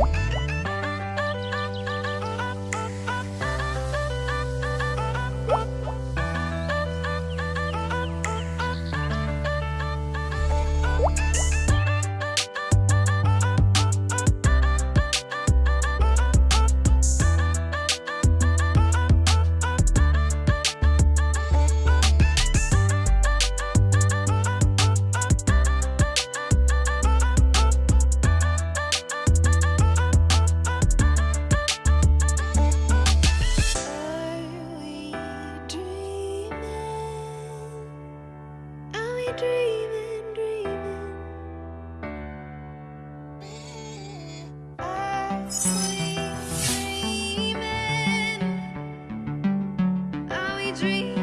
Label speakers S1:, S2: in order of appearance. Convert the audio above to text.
S1: Are dreaming, dreaming? Dreaming? Are we dreaming?